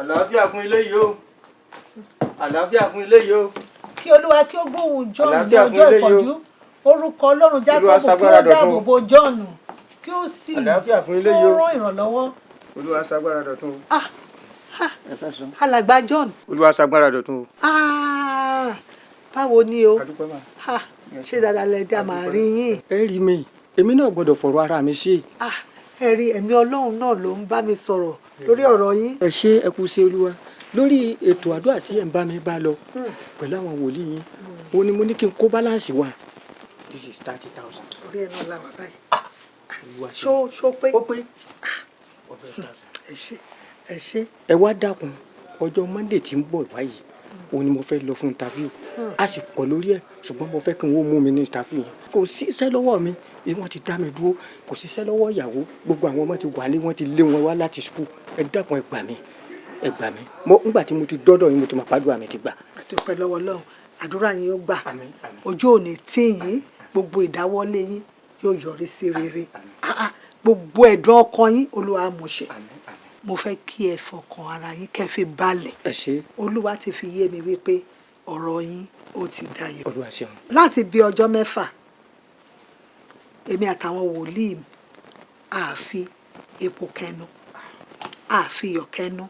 àlàáfíà fún ilé yìí o. Àlàáfíà fún ilé yìí o. Kí olúwa kí ó gbóhùn john ní ọjọ́ ìpọ́njú. Orúkọ ọlọ́run jákọ́bù kí ó dáàbò bo john kí ó sì Àlàáfíà fún ilé kí yìí ó o. rán ìrànlọ́wọ́. Olúwa ṣagbára dọ̀tun o. ah ha alàgbà john olúwa ṣagbára dọ̀tun o. ah báwo ni o? Ṣé dáadáa lẹ dá màá rí yín? Ẹ rí mi èmi náà gbọ́dọ̀ fọ̀rọ̀ ara mi ṣe. Ah ẹ rí ẹ̀mí ọlọ́run náà ló ń bá mi sọ̀rọ̀ lórí ọ̀rọ̀ yín. Ẹ ṣe ẹ kú sí olúwa. Lórí ètò àdúrà tí ẹ ń bá mi bá lọ pẹ̀lú àwọn wòlíì yín ó ní mo ní kí n kó báláǹsì wa. This is thirty thousand. orí ẹ̀ náà làwà báyìí ṣe ṣó ṣó pé? Ó pé. Ẹ ṣé ẹ ṣé. Ẹ wá dákun ọjọ́ monday tí ń bọ̀ wáyé òun ni mo fẹ́ lọ fún interview. A sì pọ̀ lórí ẹ̀ ṣùgbọ́n mo fẹ́ kí n ó mú mi ní interview yẹn. Kò sí iṣẹ́ lọ́wọ́ mi bí wọ́n ti dá mi dúró. Kò sí iṣẹ́ lọ́wọ́ ìyàwó. Gbogbo àwọn ọmọ ti wà ní wọ́n ti lé wọn wá láti school. Ẹ dákun ẹ gbà mí ẹ gbà mí. Mo ńgbà tí mo ti dọ́dọ̀ yín mo ti mọ̀ pàdúrà mi ti gbà. àdúpẹ́ lọ́wọ́ ọlọ́run. Àdúrà yín ó gbà. Àmín, àmín. ojú ò ní tì yín. Gbogbo ìdáwọ́lé yín yóò yọrí sí rere. Ah, ah, gbogbo ẹ̀dùn ọkàn yín olúwa á mú ṣe. Mo fẹ́ kí ẹ fọkàn ara yín kẹ́ fi balẹ̀. Olúwa ti fi yé mi wípé ọ̀rọ̀ yín ó ti dayọ̀. Láti bí ọjọ́ mẹ́fà èmi àtàwọn wòlíì àfi epo kẹnu àfi iyọ̀ kẹnu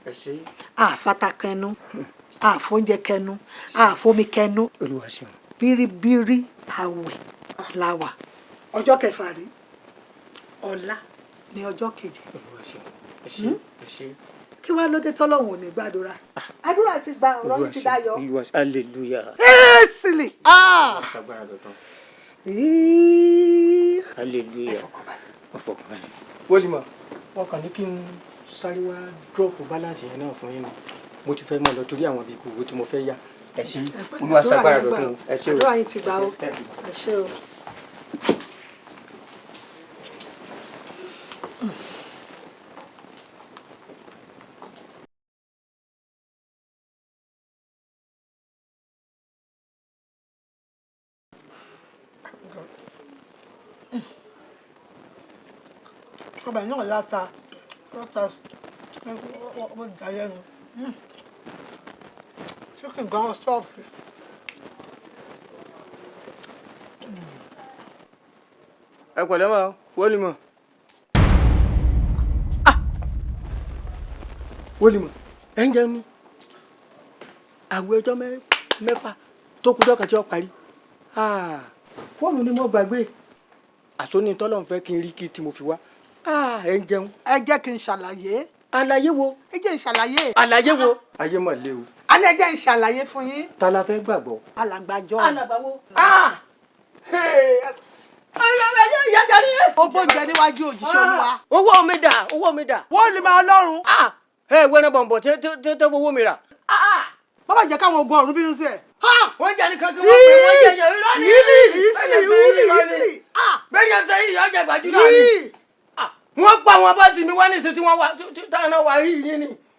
àfata kẹnu àfóúnjẹ kẹnu àfomi kẹnu. Bíríbírí àwẹ̀ la wà. Ọjọ́ kẹfà rí ọ̀la ní ọjọ́ keje kí wàá lóde tọ́lọ́hún ò ní gbàdúrà? Àdúrà ti gba ọ̀rọ̀ yìí ti olúwa hallelujah. Ẹ́ẹ́sìlì Ìí. hallelujah. Ọ̀fọ̀kànbalẹ̀. wọn kàn ní kí n sáré wá dúrọ́ọ̀pù báláǹsì yẹn náà fún yín. Ni mo ti fẹ́ mọ̀ lọ torí àwọn ibi ìkòwò tí mo fẹ́ yá. Ẹ ṣe olúwa ṣagbára dọ̀tun o. ẹ ṣe o. Àdúrà yìí ti gbà ó ẹ ṣe. ẹ ṣé o. ọbẹ̀ náà láta. Láta. Ọmọ ìdálẹ́nu chicken gan sọ́ọ̀fù. ẹ pẹ̀lẹ́ mọ́ wọ́lìmọ̀. wọ́lìmọ̀ ẹ ń jẹun ní àwẹ̀ ọjọ́ mẹ́- mẹ́fà tó kújọ́ kan tí ó parí. Ah, fóònù ni mo gbàgbé. Àsóní tọ́lọ̀ ń fẹ́ kí n rí kí tí mo fi wá. Ah, ẹ ń jẹun ẹ jẹ́ kí n ṣàlàyé àlàyé wo ẹ jẹ́ n ṣàlàyé àlàyé wo. ayé mà le o. a ní ẹ jẹ́ n ṣàlàyé fún yín ta la fẹ́ gbàgbọ́. alàgbàjọ alàbáwo. ó bóúnjẹ níwájú òjíṣẹ́ olúwa owó mi dà owó mi dà. wọ́n lè máa lọ́rùn ẹ wẹ́rẹ́ bọ̀m̀bọ̀ tẹ́ fowó mi rà. bàbá jẹ́ káwọn ogun ọ̀run bínú sí ẹ̀. wọ́n jẹ́ nìkan kí wọ́n pè wọ́n jẹ́ yẹn irọ́ ni. yìí ìsìlì ìwúlì ìsìlì bẹ́ẹ̀ ṣe yìí ọjà gbajúmọ̀ ni. Yìí wọ́n pa àwọn bọ́ọ̀sì mi wá ní ìsìn tí wọ́n wá rí yín ni.